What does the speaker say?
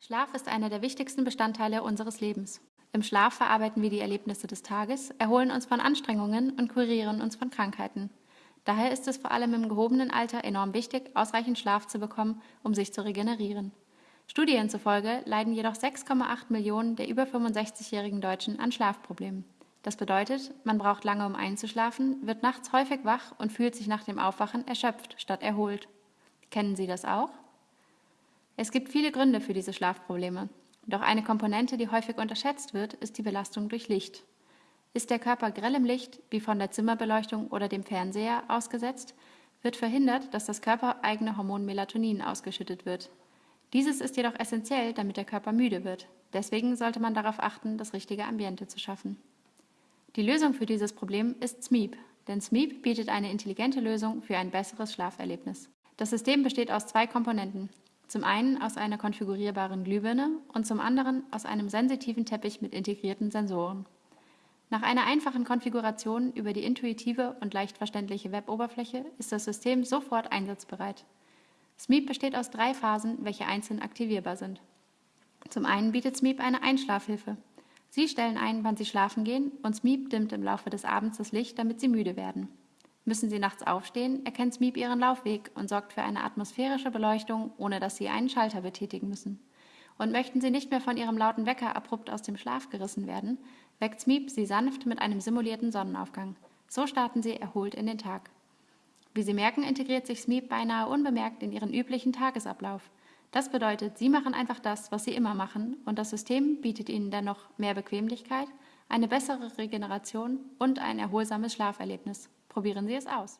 Schlaf ist einer der wichtigsten Bestandteile unseres Lebens. Im Schlaf verarbeiten wir die Erlebnisse des Tages, erholen uns von Anstrengungen und kurieren uns von Krankheiten. Daher ist es vor allem im gehobenen Alter enorm wichtig, ausreichend Schlaf zu bekommen, um sich zu regenerieren. Studien zufolge leiden jedoch 6,8 Millionen der über 65-jährigen Deutschen an Schlafproblemen. Das bedeutet, man braucht lange, um einzuschlafen, wird nachts häufig wach und fühlt sich nach dem Aufwachen erschöpft statt erholt. Kennen Sie das auch? Es gibt viele Gründe für diese Schlafprobleme. Doch eine Komponente, die häufig unterschätzt wird, ist die Belastung durch Licht. Ist der Körper grellem Licht, wie von der Zimmerbeleuchtung oder dem Fernseher, ausgesetzt, wird verhindert, dass das körpereigene Hormon Melatonin ausgeschüttet wird. Dieses ist jedoch essentiell, damit der Körper müde wird. Deswegen sollte man darauf achten, das richtige Ambiente zu schaffen. Die Lösung für dieses Problem ist SMEEP, denn SMEEP bietet eine intelligente Lösung für ein besseres Schlaferlebnis. Das System besteht aus zwei Komponenten. Zum einen aus einer konfigurierbaren Glühbirne und zum anderen aus einem sensitiven Teppich mit integrierten Sensoren. Nach einer einfachen Konfiguration über die intuitive und leicht verständliche Weboberfläche ist das System sofort einsatzbereit. SMEEP besteht aus drei Phasen, welche einzeln aktivierbar sind. Zum einen bietet SMEEP eine Einschlafhilfe. Sie stellen ein, wann Sie schlafen gehen und SMEEP dimmt im Laufe des Abends das Licht, damit Sie müde werden. Müssen Sie nachts aufstehen, erkennt SMEEP Ihren Laufweg und sorgt für eine atmosphärische Beleuchtung, ohne dass Sie einen Schalter betätigen müssen. Und möchten Sie nicht mehr von Ihrem lauten Wecker abrupt aus dem Schlaf gerissen werden, weckt SMEEP Sie sanft mit einem simulierten Sonnenaufgang. So starten Sie erholt in den Tag. Wie Sie merken, integriert sich SMEEP beinahe unbemerkt in Ihren üblichen Tagesablauf. Das bedeutet, Sie machen einfach das, was Sie immer machen und das System bietet Ihnen dennoch mehr Bequemlichkeit, eine bessere Regeneration und ein erholsames Schlaferlebnis. Probieren Sie es aus.